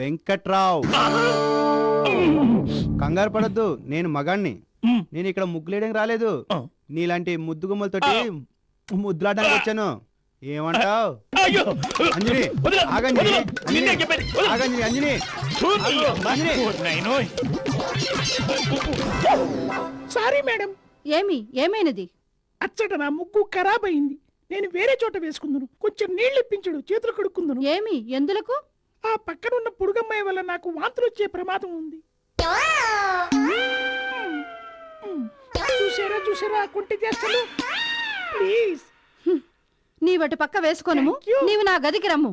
వెంకట్రావు. కంగారు పడద్దు నేను మగాణ్ణి. నేను ఇక్కడ ముగ్గులేయడానికి రాలేదు. నీలాంటి ముద్దు గుమ్మలతోటి ముద్దులాడడానికి వచ్చాను. ఏమంటావు? అంజని. ఆగంజని. ఆగంజని అంజని. Sorry madam. ఏమి? ఏమైనది? అచ్చట నా ముగ్గు ఖరాబ్ అయింది నేను వేరే చోట వేసుకుందును. కొంచెం నీళ్ళు ఇప్పించుడు చేతులు కడుక్కుందును. ఏమి? ఎందులకు? ఆ పక్కన ఉన్న పురుగమ్మాయి వల్ల నాకు వాంతులు వచ్చే ప్రమాదం ఉంది. చూసారా చూసారా కుంటి చేస్తాను ప్లీజ్ నీవటి పక్క you. నీవు నా గదికి రమ్ము.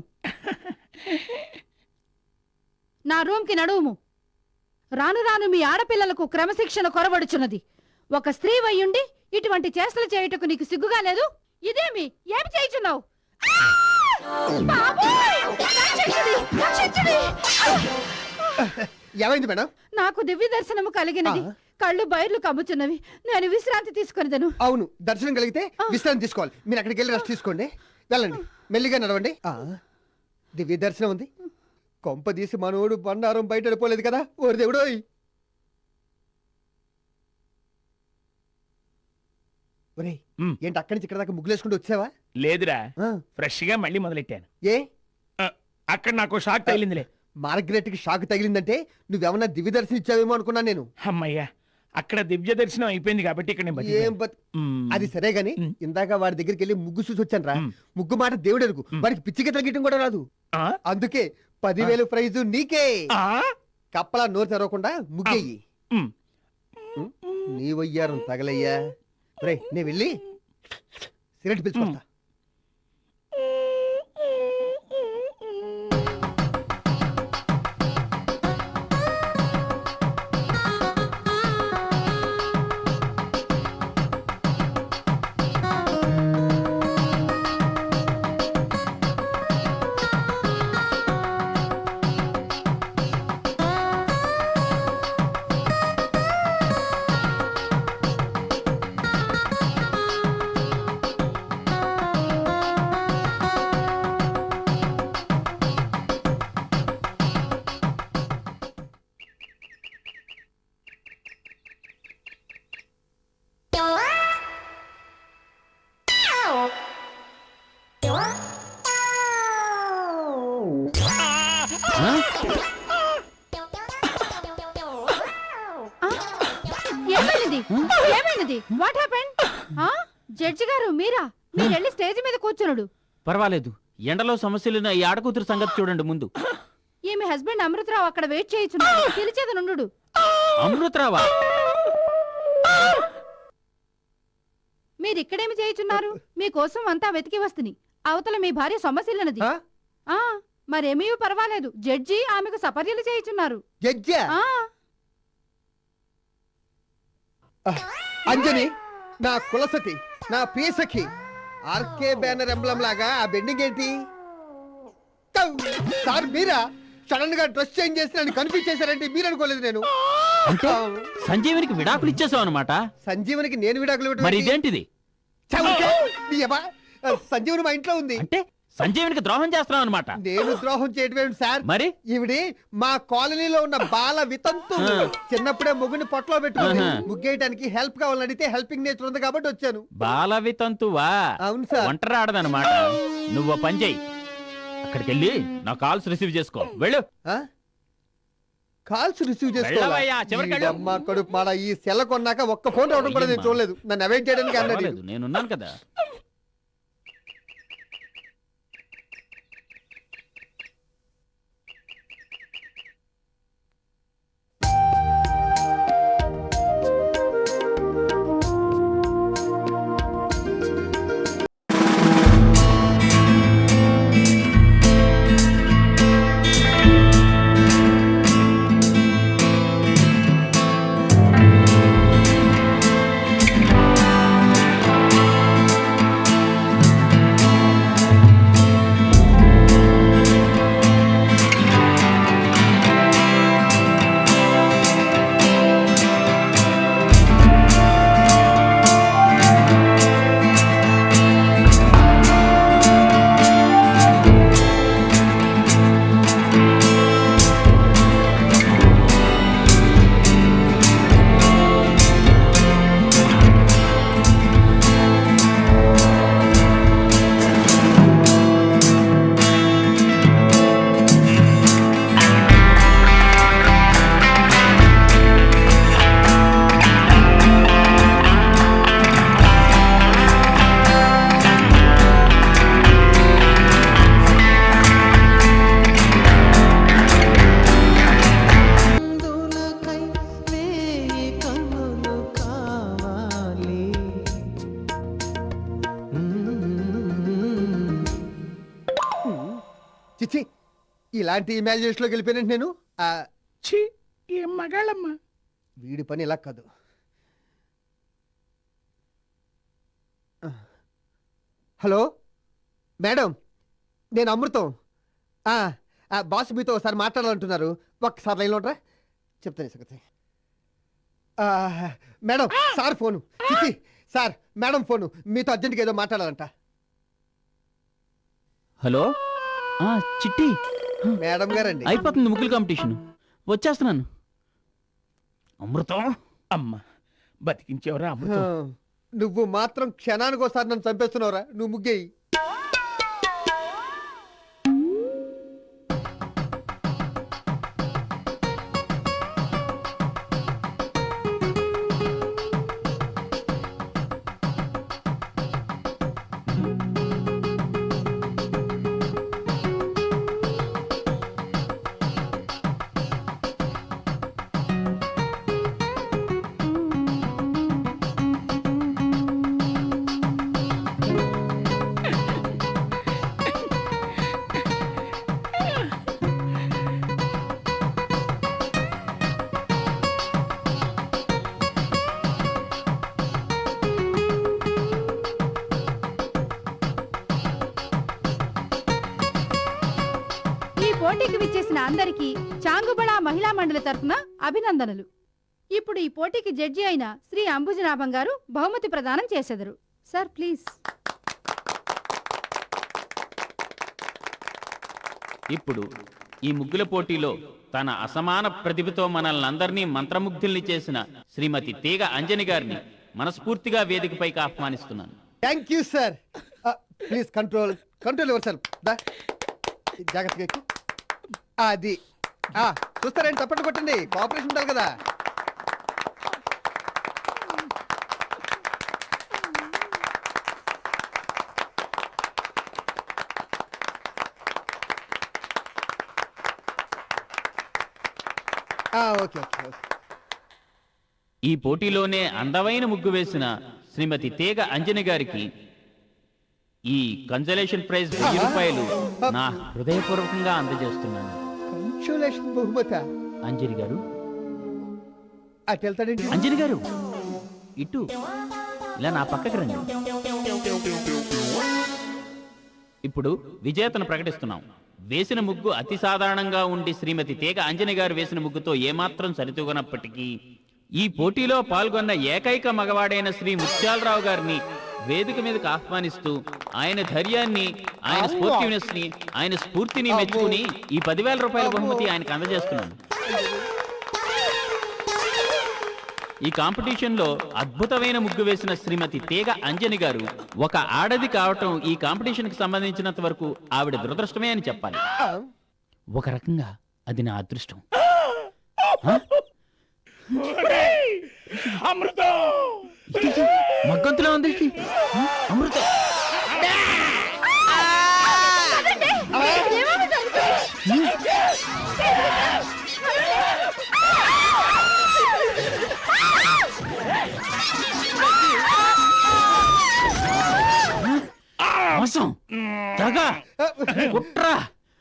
నా రూమ్కి నడువుము. రాను రాను మీ ఆడపిల్లలకు క్రమశిక్షణ కొరబడుచున్నది ఒక స్త్రీ వయ్యుండి ఇటువంటి చేష్టలు చేయుటకు నీకు సిగ్గుగా లేదు? ఇదేమి? ఏమి చేయుచున్నావు! బాబోయ్! ఏమైంది మేడం? నాకు దివ్య దర్శనము కలిగినది. కళ్ళు బయర్లు కమ్ముచున్నవి. నేను విశ్రాంతి తీసుకొనిదను. అవును దర్శనం కలిగితే విశ్రాంతి తీసుకోవాలి. మీరు అక్కడికి వెళ్ళి రెస్ట్ తీసుకోండి. వెళ్ళండి. మెల్లిగా నడవండి. ఆ, దివ్య దర్శనం ఉంది. కొంప తీసి మనోడు బండారం బయట వెళ్ళిపోలేదు కదా? ఓరి దేవుడోయ్. ఏంటి అక్కడి నుంచి ఇక్కడ దాకా ముగ్గులేసుకుంటూ వచ్చావా? లేదురా. ఫ్రెష్గా మళ్ళీ మొదలెట్టాను. ఏ? అక్కడ నాకు షాక్ తగిలిందిలే మార్గరెట్కి షాక్ తగిలిందంటే నువ్వేమన్నా దివ్య దర్శనం ఇచ్చావేమో అనుకున్నాను నేను అమ్మయ్యా అక్కడ దివ్య దర్శనం అయిపోయింది కాబట్టి ఇక్కడ నేను ఏం బతికాను. బత్ మ్మ్. అది సరే గాని. ఇందాక వాడి దగ్గరికి వెళ్ళి ముగ్గు చూసి వచ్చాను రా మ్. ముగ్గు మాట దేవుడు ఎరుగు వాడికి పిచ్చికి తగ్గటం కూడా రాదు ఆ? అందుకే పదివేలు ప్రైజు నీకే ఆ? కప్పలా నోరు తెరవకుండా ముగ్గెయ్యి మ్. నీ వయ్యారం తగలయ్యా రే నే వెళ్ళి సిగరెట్ పిలుచుకొస్తా వాట్ హ్యాపెన్ జడ్జి గారు మీరా? మీరు వెళ్ళి స్టేజ్ మీద కూర్చున్నాడు పర్వాలేదు. ఎండలో సమస్యలున్న ఈ ఆడకూతురు సంగతి చూడండి ముందు. ఈమె హస్బెండ్ అమృతరావు అక్కడ వెయిట్ చేయించున్నాడు. పిలిచేది నుండు అమృతరావా? మీరు ఇక్కడేమి చేయుచున్నారు? మీకోసం అంతా వెతికి వస్తుని. అవతల మీ భార్య సొమ్మసిల్లనది ఆ? ఆ మరేమీ పర్వాలేదు. జడ్జి ఆమెకు సపర్యలు చేయుచున్నారు. జడ్జా? ఆ అంజని నా కులసతి నా పీసకి ఆర్కే బ్యానర్ ఎంబ్లం లాగా ఆ బెండింగ్ ఏంటి! సార్ మీరా సడన్గా డ్రెస్ చేంజ్ చేసి నన్ను కన్ఫ్యూజ్ చేశారంటే మీరు అనుకోలేదు నేను అంటే సంజీవునికి విడాకులు ఇచ్చేసావు అనమాట సంజీవనికి నేను విడాకులు మరి? ఇదేంటిది! సంజీవని మా ఇంట్లో ఉంది అంటే సంజీవునికి ద్రోహం చేస్తున్నావు అనమాట నేను ద్రోహం చేయటం ఏంటి సార్? మరి? ఈవిడి మా కాలనీలో ఉన్న బాల వితంతు. చిన్నప్పుడే ముగ్గుని పొట్టలో పెట్టుకుంది ఆహా. ముగ్గేయడానికి హెల్ప్ కావాలని అడిగితే హెల్పింగ్ నేచర్ ఉంది కాబట్టి వచ్చాను. బాలవి తంతువా అవును సార్. ఒంటరి ఆడదనమాట నువ్వు పని చెయ్యి అక్కడికి వెళ్ళి నా కాల్స్ రిసీవ్ చేసుకో. వెళ్ళు? Calls receive. చేసుకోవాలి? ఈ సెల్ల కొన్నాక ఒక్క ఫోన్ రావడం కూడా నేను. చూడలేదు. నన్ను అవాయిడ్ చేయడానికి అన్నది నేనున్నాను కదా. ఇలాంటి ఇమాజినేషన్లోకి వెళ్ళిపోయినట్టు నేను? ఆ, ఛీ ఏం మగాళ్ళమ్మా. వీడి పని ఇలా కాదు. ఆ. హలో? మేడం నేను అమృతం. ఆ, ఆ, బాస్ మీతో ఒకసారి మాట్లాడాలంటున్నారు. ఒక్కసారి లైన్లో ఉంటారా చెప్తాను ఈ సంగతి. ఆ, madam sir phone. Sir madam phone. మీతో అర్జెంట్గా ఏదో మాట్లాడాలంట. హలో? ఆ చిట్టి. మేడం గారండి. అయిపోతుంది ముగ్గులు కాంపిటీషన్. వచ్చేస్తున్నాను. అమృతం? అమ్మా బతికించేవరా అమృతం? నువ్వు మాత్రం క్షణానికి ఒకసారి నన్ను చంపేస్తున్నావురా. నువ్వు ముగ్గేయి. పోటీకి విచ్చేసిన అందరికీ చాంగుబళ మహిళా మండలి తరఫున అభినందనలు. ఇప్పుడు ఈ పోటీకి జడ్జి అయిన శ్రీ అంబుజనాభం గారు బహుమతి ప్రదానం చేసెదరు. Sir please. ఇప్పుడు ఈ ముగ్గుల పోటీలో తన అసమాన ప్రతిభతో మనల్ని అందరినీ మంత్రముగ్ధుల్ని చేసిన శ్రీమతి తీగ అంజని గారిని మనస్ఫూర్తిగా వేదికపైకి ఆహ్వానిస్తున్నాను. Thank you sir please control control yourself. దా జాగ్రత్తగా అది. ఆ, చూస్తారేంటి తప్పట్టు కొట్టండి. కోఆపరేషన్ ఉండాలి కదా. ఆ, ఓకే ఓకే ఓకే. ఈ పోటీలోనే అందమైన ముగ్గు వేసిన శ్రీమతి తీగ అంజని గారికి ఈ కన్సలేషన్ ప్రైజ్ వెయ్యి రూపాయలు నా హృదయపూర్వకంగా అందజేస్తున్నాను. కన్సోలేషన్ బహుమత అంజని గారు. అటు అంజని గారు ఇటు. ఇలా నా పక్కకి రండి. ఇప్పుడు విజేతను ప్రకటిస్తున్నాం. వేసిన ముగ్గు అతి సాధారణంగా ఉండి శ్రీమతి తీగ అంజని గారు వేసిన ముగ్గుతో ఏమాత్రం సరితూగనప్పటికీ ఈ పోటీలో పాల్గొన్న ఏకైక మగవాడైన శ్రీ ముత్యాలరావు గారిని వేదిక మీదకి ఆహ్వానిస్తూ ఆయన ధైర్యాన్ని ఆయన స్పోర్టివ్నెస్ని ఆయన స్ఫూర్తిని మెచ్చుకుని ఈ పదివేల రూపాయల బహుమతి ఆయనకు అందజేస్తున్నాను. ఈ కాంపిటీషన్లో అద్భుతమైన ముగ్గు వేసిన శ్రీమతి తీగ అంజని గారు ఒక ఆడది కావటం ఈ కాంపిటీషన్కి సంబంధించినంత వరకు ఆవిడ దురదృష్టమే అని చెప్పాలి. ఒక రకంగా అది నా అదృష్టం. అమృతం! మగ్గంతులో ఉంది? ఇది. హ? అమృతం మోసం. దగ కుట్ర.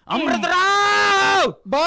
అమృతరావు! బా